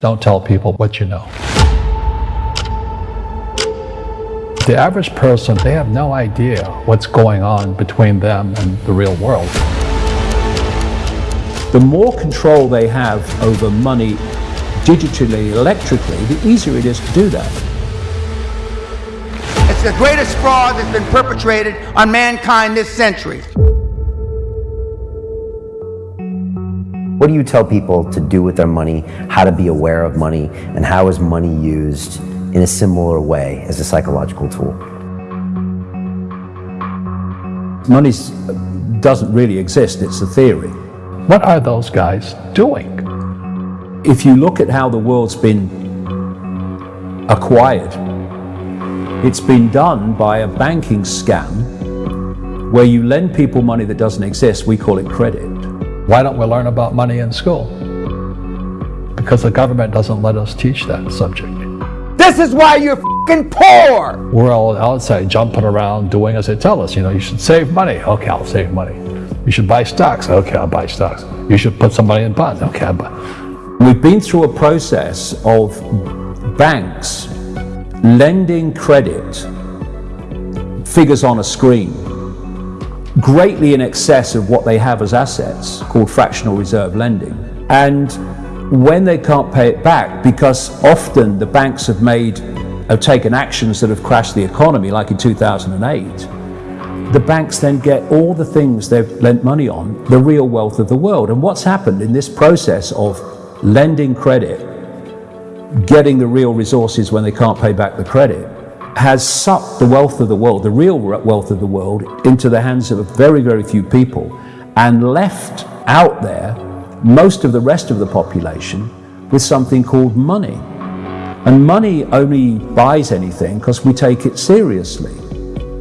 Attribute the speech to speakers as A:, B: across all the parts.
A: Don't tell people what you know. The average person, they have no idea what's going on between them and the real world.
B: The more control they have over money digitally, electrically, the easier it is to do that.
C: It's the greatest fraud that's been perpetrated on mankind this century.
D: What do you tell people to do with their money, how to be aware of money, and how is money used in a similar way as a psychological tool?
B: Money doesn't really exist, it's a theory.
A: What are those guys doing?
B: If you look at how the world's been acquired, it's been done by a banking scam where you lend people money that doesn't exist, we call it credit.
A: Why don't we learn about money in school? Because the government doesn't let us teach that subject.
C: This is why you're fucking poor!
A: We're all outside jumping around doing as they tell us. You know, you should save money. Okay, I'll save money. You should buy stocks. Okay, I'll buy stocks. You should put some money in bonds. Okay, I'll buy.
B: We've been through a process of banks lending credit figures on a screen greatly in excess of what they have as assets, called fractional reserve lending. And when they can't pay it back, because often the banks have made, have taken actions that have crashed the economy, like in 2008, the banks then get all the things they've lent money on, the real wealth of the world. And what's happened in this process of lending credit, getting the real resources when they can't pay back the credit, has sucked the wealth of the world, the real wealth of the world, into the hands of very, very few people and left out there most of the rest of the population with something called money. And money only buys anything because we take it seriously.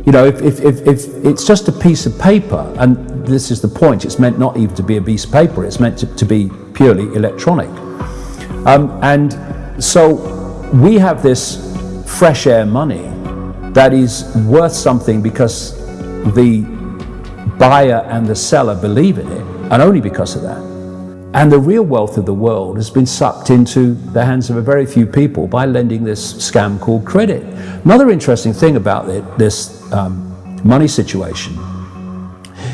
B: You know, if, if, if, if, it's just a piece of paper, and this is the point, it's meant not even to be a piece of paper, it's meant to, to be purely electronic. Um, and so we have this fresh air money that is worth something because the buyer and the seller believe in it, and only because of that. And the real wealth of the world has been sucked into the hands of a very few people by lending this scam called credit. Another interesting thing about it, this um, money situation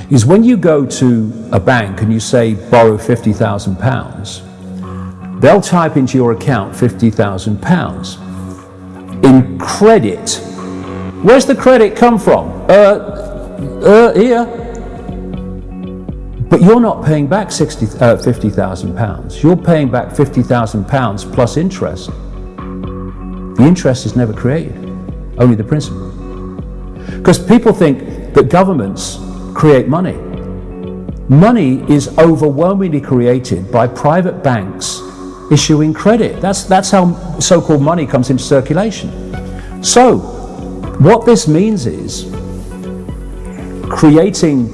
B: is when you go to a bank and you say borrow £50,000, they'll type into your account £50,000 in credit. Where's the credit come from? Uh, uh, here. But you're not paying back 60, uh, 50,000 pounds. You're paying back 50,000 pounds plus interest. The interest is never created, only the principal. Because people think that governments create money. Money is overwhelmingly created by private banks issuing credit. That's, that's how so-called money comes into circulation. So, what this means is creating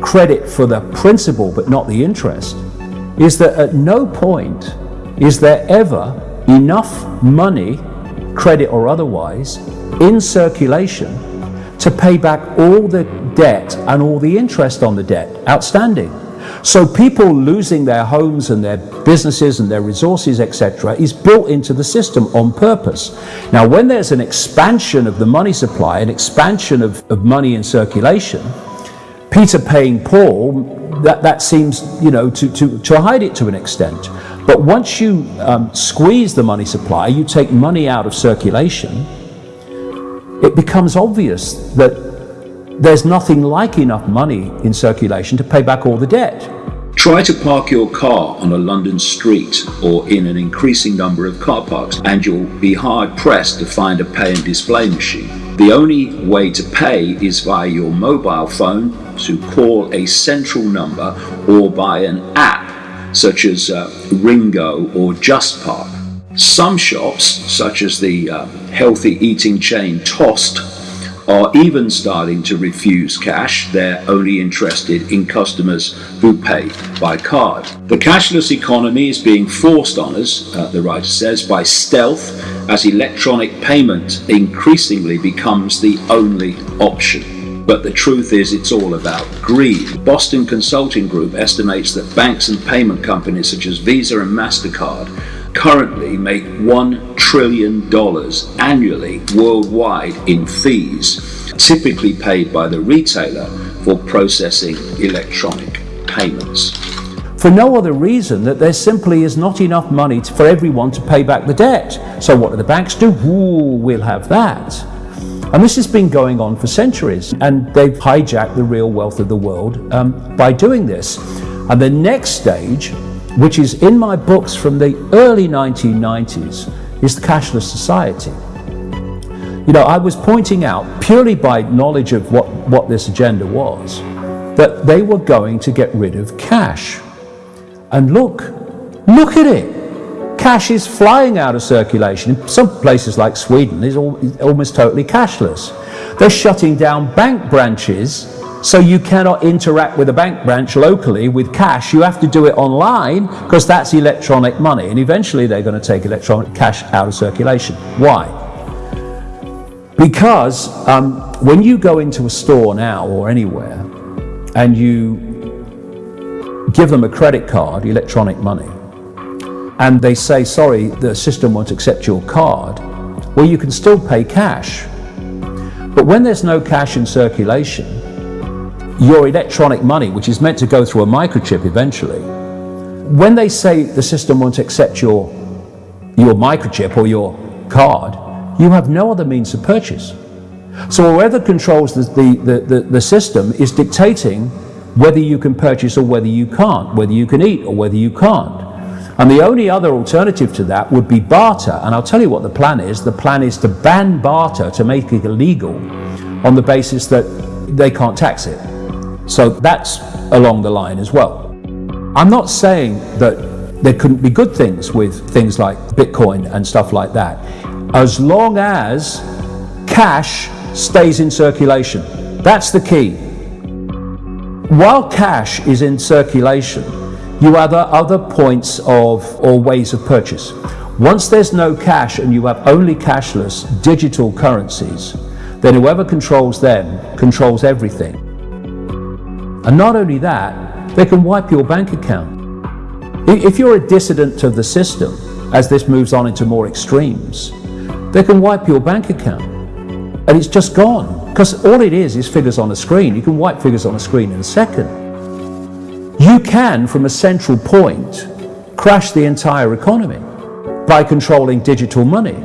B: credit for the principal but not the interest is that at no point is there ever enough money, credit or otherwise, in circulation to pay back all the debt and all the interest on the debt outstanding. So people losing their homes and their businesses and their resources, etc., is built into the system on purpose. Now, when there's an expansion of the money supply, an expansion of, of money in circulation, Peter paying Paul, that, that seems, you know, to, to, to hide it to an extent. But once you um, squeeze the money supply, you take money out of circulation, it becomes obvious that there's nothing like enough money in circulation to pay back all the debt.
E: Try to park your car on a London street or in an increasing number of car parks and you'll be hard pressed to find a pay and display machine. The only way to pay is via your mobile phone to call a central number or by an app such as uh, RingGo or JustPark. Some shops, such as the uh, healthy eating chain Tossed, are even starting to refuse cash. They're only interested in customers who pay by card. The cashless economy is being forced on us, uh, the writer says, by stealth as electronic payment increasingly becomes the only option. But the truth is it's all about greed. Boston Consulting Group estimates that banks and payment companies such as Visa and MasterCard currently make $1 trillion annually worldwide in fees, typically paid by the retailer for processing electronic payments.
B: For no other reason that there simply is not enough money to, for everyone to pay back the debt. So what do the banks do? Ooh, we'll have that. And this has been going on for centuries, and they've hijacked the real wealth of the world um, by doing this. And the next stage, which is in my books from the early 1990s, is the cashless society. You know, I was pointing out, purely by knowledge of what, what this agenda was, that they were going to get rid of cash. And look, look at it. Cash is flying out of circulation. In some places like Sweden, it's almost totally cashless. They're shutting down bank branches so you cannot interact with a bank branch locally with cash. You have to do it online because that's electronic money. And eventually they're going to take electronic cash out of circulation. Why? Because um, when you go into a store now or anywhere and you give them a credit card, electronic money, and they say, sorry, the system won't accept your card, well, you can still pay cash. But when there's no cash in circulation, your electronic money, which is meant to go through a microchip eventually, when they say the system won't accept your, your microchip or your card, you have no other means of purchase. So whoever controls the, the, the, the, system is dictating whether you can purchase or whether you can't, whether you can eat or whether you can't. And the only other alternative to that would be barter. And I'll tell you what the plan is. The plan is to ban barter to make it illegal on the basis that they can't tax it. So that's along the line as well. I'm not saying that there couldn't be good things with things like Bitcoin and stuff like that, as long as cash stays in circulation. That's the key. While cash is in circulation, you have other points of or ways of purchase. Once there's no cash and you have only cashless digital currencies, then whoever controls them controls everything. And not only that, they can wipe your bank account. If you're a dissident to the system, as this moves on into more extremes, they can wipe your bank account. And it's just gone. Because all it is is figures on a screen. You can wipe figures on a screen in a second. You can, from a central point, crash the entire economy by controlling digital money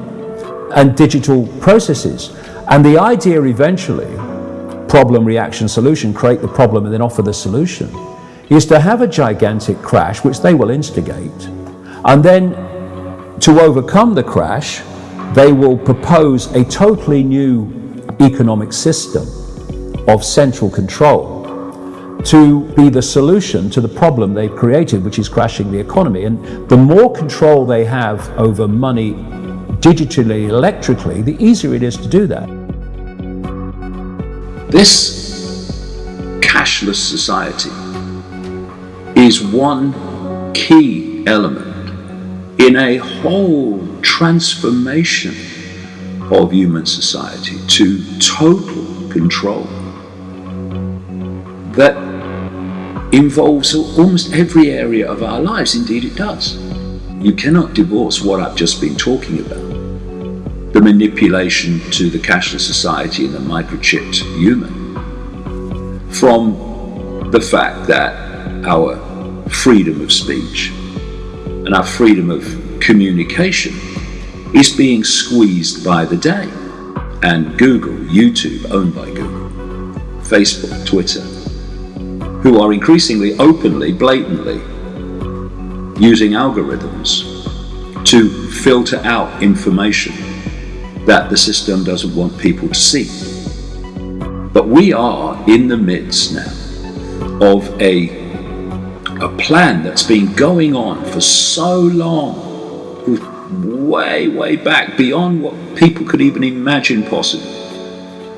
B: and digital processes. And the idea eventually problem, reaction, solution, create the problem and then offer the solution, is to have a gigantic crash, which they will instigate, and then to overcome the crash, they will propose a totally new economic system of central control to be the solution to the problem they've created, which is crashing the economy. And the more control they have over money digitally, electrically, the easier it is to do that.
E: This cashless society is one key element in a whole transformation of human society to total control that involves almost every area of our lives. Indeed, it does. You cannot divorce what I've just been talking about the manipulation to the cashless society and the microchipped human from the fact that our freedom of speech and our freedom of communication is being squeezed by the day. And Google, YouTube, owned by Google, Facebook, Twitter, who are increasingly openly, blatantly using algorithms to filter out information that the system doesn't want people to see. But we are in the midst now of a, a plan that's been going on for so long, way, way back, beyond what people could even imagine possible,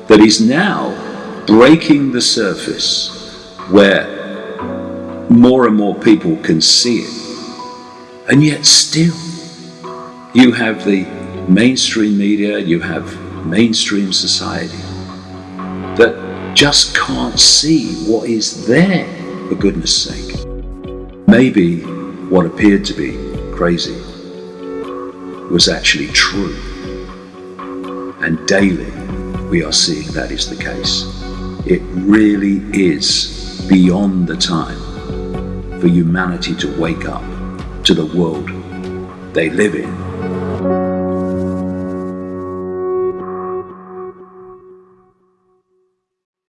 E: that is now breaking the surface where more and more people can see it. And yet still, you have the mainstream media, you have mainstream society that just can't see what is there, for goodness sake. Maybe what appeared to be crazy
B: was actually true. And daily we are seeing that is the case. It really is beyond the time for humanity to wake up to the world they live in